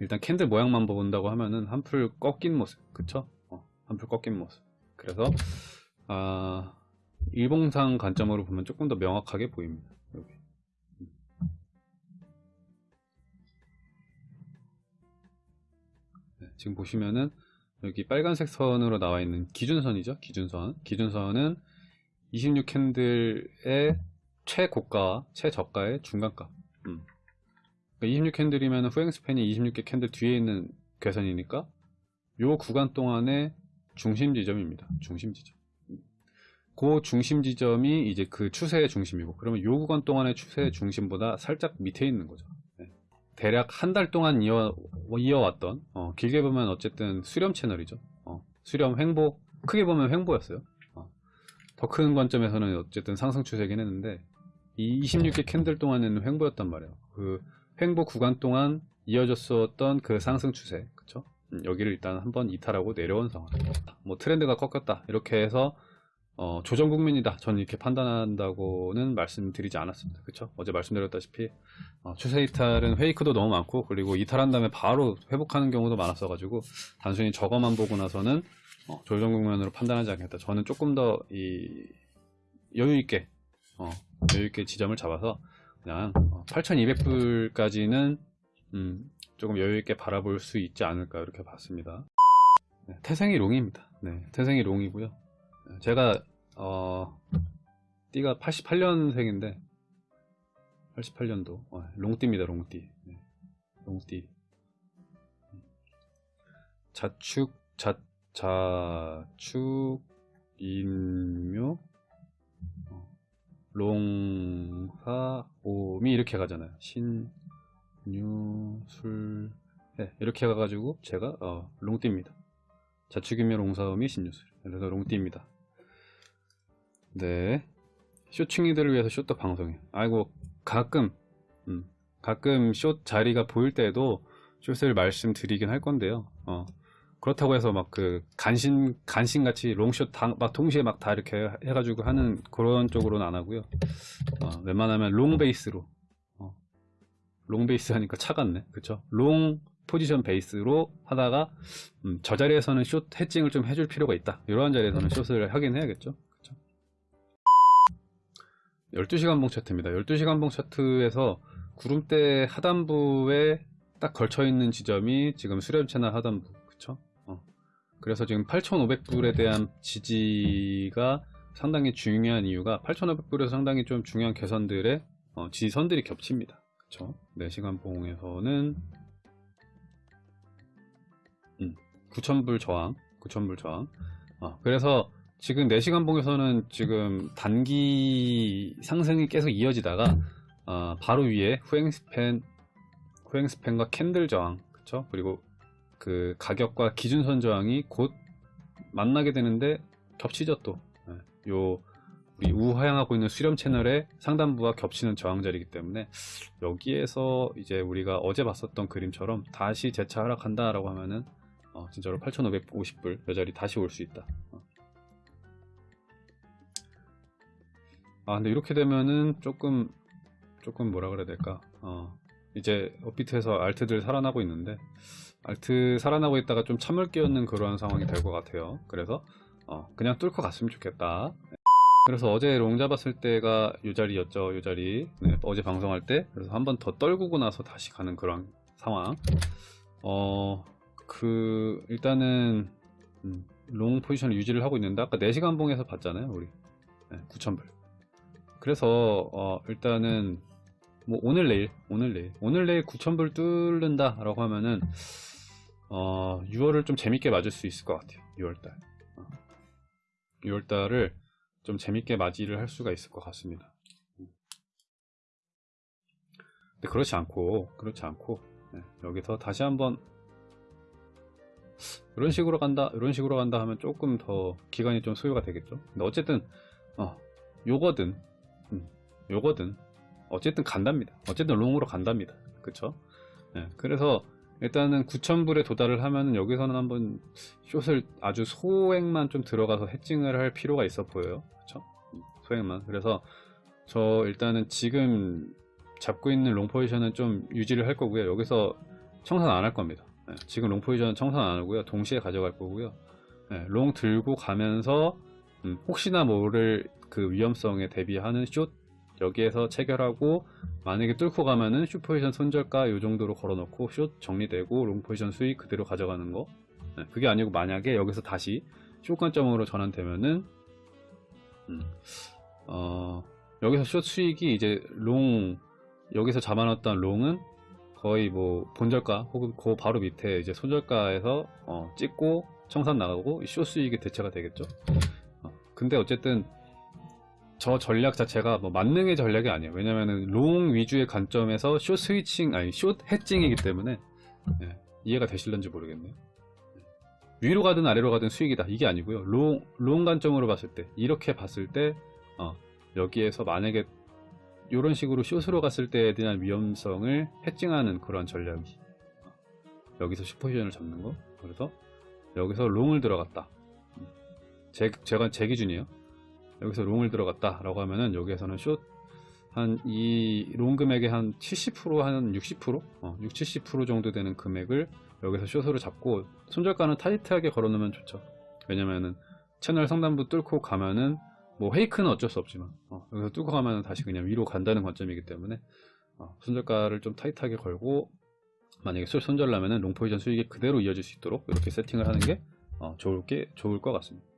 일단 캔들 모양만 본다고 하면은 한풀 꺾인 모습 그쵸? 어, 한풀 꺾인 모습 그래서 아 일봉상 관점으로 보면 조금 더 명확하게 보입니다 여기. 네, 지금 보시면은 여기 빨간색 선으로 나와 있는 기준선이죠 기준선 기준선은 26 캔들의 최고가와 최저가의 중간가 음. 26 candle이면 후행 span이 26개 candle 뒤에 있는 괴선이니까 요 구간 동안의 중심 지점입니다. 중심 지점. 그 중심 지점이 이제 그 추세의 중심이고 그러면 요 구간 동안의 추세의 중심보다 살짝 밑에 있는 거죠. 네. 대략 한 달 동안 이어, 이어왔던 어, 길게 보면 어쨌든 수렴 채널이죠. 어, 수렴 횡보 크게 보면 횡보였어요. 어, 더큰 관점에서는 어쨌든 상승 추세긴 했는데 이 26개 캔들 동안에는 횡보였단 말이에요. 그 횡보 구간 동안 이어졌었던 그 상승 추세 그쵸? 음, 여기를 일단 한번 이탈하고 내려온 상황. 뭐 트렌드가 꺾였다. 이렇게 해서 어, 조정 국면이다. 저는 이렇게 판단한다고는 말씀드리지 않았습니다. 그쵸? 어제 말씀드렸다시피 어, 추세 이탈은 페이크도 너무 많고 그리고 이탈한 다음에 바로 회복하는 경우도 많았어 가지고 단순히 저거만 보고 나서는 어, 조정 국면으로 판단하지 않겠다. 저는 조금 더 이 여유 있게 어, 여유 있게 지점을 잡아서 그냥 8200불까지는 음, 조금 여유있게 바라볼 수 있지 않을까 이렇게 봤습니다. 네, 태생이 롱입니다. 네, 태생이 롱이고요. 제가 어, 띠가 88년생인데 88년도 어, 롱띠입니다 롱띠. 네, 롱띠. 자축 자, 자축 인묘 롱사 오미 이렇게 가잖아요. 신유술 네, 이렇게 가가지고 제가 어, 롱띠입니다. 자축이며 롱사오미 신유술. 그래서 롱띠입니다. 네. 쇼충이들을 위해서 쇼트 방송해. 아이고 가끔 음, 가끔 쇼 자리가 보일 때도 short를 말씀드리긴 할 건데요. 어, 그렇다고 해서 막 그 간신 간신 같이 long short 다, 막 동시에 막 다 이렇게 해가지고 하는 그런 쪽으로는 안 하고요. 어, 웬만하면 long 베이스로 어, long 베이스 하니까 차갑네, 그쵸? long 포지션 베이스로 하다가 음, 저 자리에서는 숏 해칭을 좀 해줄 필요가 있다. 이러한 자리에서는 숏을 하긴 해야겠죠. 그쵸? 12시간 봉 차트입니다. 12시간 봉 차트에서 구름대 하단부에 딱 걸쳐 있는 지점이 지금 수렴 채널 하단부 그쵸? 어. 그래서 지금 8,500불에 대한 지지가 상당히 중요한 이유가 8,500불에서 상당히 좀 중요한 개선들의 어, 지선들이 겹칩니다. 그쵸? 4시간 봉에서는 음, 9,000불 저항, 9,000불 저항. 어, 그래서 지금 4시간 봉에서는 지금 단기 상승이 계속 이어지다가 어, 바로 위에 후행 스팬, 후행 스팬과 캔들 저항, 그쵸? 그리고 그 가격과 기준선 저항이 곧 만나게 되는데 겹치죠 또. 예, 요 우리 우하향하고 있는 수렴 채널의 상단부와 겹치는 저항 자리이기 때문에 여기에서 이제 우리가 어제 봤었던 그림처럼 다시 재차 하락한다 라고 하면은 어, 진짜로 8550불 여 자리 다시 올 수 있다 어. 아 근데 이렇게 되면은 조금 조금 뭐라 그래야 될까 어, 이제 업비트에서 알트들 살아나고 있는데 알트 살아나고 있다가 좀 찬물 끼얹는 그러한 상황이 될 것 같아요. 그래서 어, 그냥 뚫고 갔으면 좋겠다. 그래서 어제 롱 잡았을 때가 요 자리였죠 요 자리. 네, 어제 방송할 때. 그래서 한 번 더 떨구고 나서 다시 가는 그런 상황. 어 그 일단은 음, 롱 포지션을 유지를 하고 있는데 아까 4시간 봉에서 봤잖아요 우리. 네, 9,000불. 그래서 어, 일단은 뭐 오늘 내일 오늘 내일 오늘 내일 9,000불 뚫는다 라고 하면은 어, 6월을 좀 재밌게 맞을 수 있을 것 같아요. 6월달. 어. 6월달을 좀 재밌게 맞이를 할 수가 있을 것 같습니다. 근데 그렇지 않고 그렇지 않고 네, 여기서 다시 한번 이런 식으로 간다 이런 식으로 간다 하면 조금 더 기간이 좀 소요가 되겠죠? 근데 어쨌든 어 요거든. 음, 요거든 어쨌든 간답니다. 어쨌든 롱으로 간답니다. 그쵸? 네, 그래서 일단은 9,000불에 도달을 하면 여기서는 한번 숏을 아주 소액만 좀 들어가서 해칭을 할 필요가 있어 보여요. 그쵸? 소액만. 그래서 저 일단은 지금 잡고 있는 롱 포지션은 좀 유지를 할 거고요. 여기서 청산 안 할 겁니다. 예, 지금 롱 포지션 청산 안 하고요. 동시에 가져갈 거고요. 예, 롱 들고 가면서 음, 혹시나 모를 그 위험성에 대비하는 숏 여기에서 체결하고 만약에 뚫고 가면은 숏 포지션 손절가 요 정도로 걸어놓고 숏 정리되고 롱 포지션 수익 그대로 가져가는 거 예, 그게 아니고 만약에 여기서 다시 숏 관점으로 전환되면은 음, 어, 여기서 숏 수익이 이제 롱 여기서 잡아놨던 롱은 거의 뭐 본절가 혹은 그 바로 밑에 이제 손절가에서 어, 찍고 청산 나가고 숏 수익이 대체가 되겠죠. 어, 근데 어쨌든 저 전략 자체가 뭐 만능의 전략이 아니에요. 왜냐면은 롱 위주의 관점에서 숏 스위칭 아니 숏 헤징이기 때문에 예, 이해가 되실런지 모르겠네요. 위로 가든 아래로 가든 수익이다 이게 아니고요. 롱, 롱 관점으로 봤을 때 이렇게 봤을 때 어, 여기에서 만약에 이런 식으로 숏으로 갔을 때에 대한 위험성을 헤징하는 그런 전략이 어, 여기서 숏 포지션을 잡는 거 그래서 여기서 롱을 들어갔다 음, 제, 제가 제 기준이에요 여기서 롱을 들어갔다 라고 하면은 여기에서는 숏 한 이 롱 금액의 한 70%한 60% 어, 60, 70% 정도 되는 금액을 여기서 숏으로 잡고 손절가는 타이트하게 걸어 놓으면 좋죠 왜냐면은 채널 상단부 뚫고 가면은 뭐 헤이크는 어쩔 수 없지만 어, 여기서 뚫고 가면 다시 그냥 위로 간다는 관점이기 때문에 어, 손절가를 좀 타이트하게 걸고 만약에 술 손절나면은 롱 포지션 수익이 그대로 이어질 수 있도록 이렇게 세팅을 하는 게 어, 좋을 게 좋을 것 같습니다.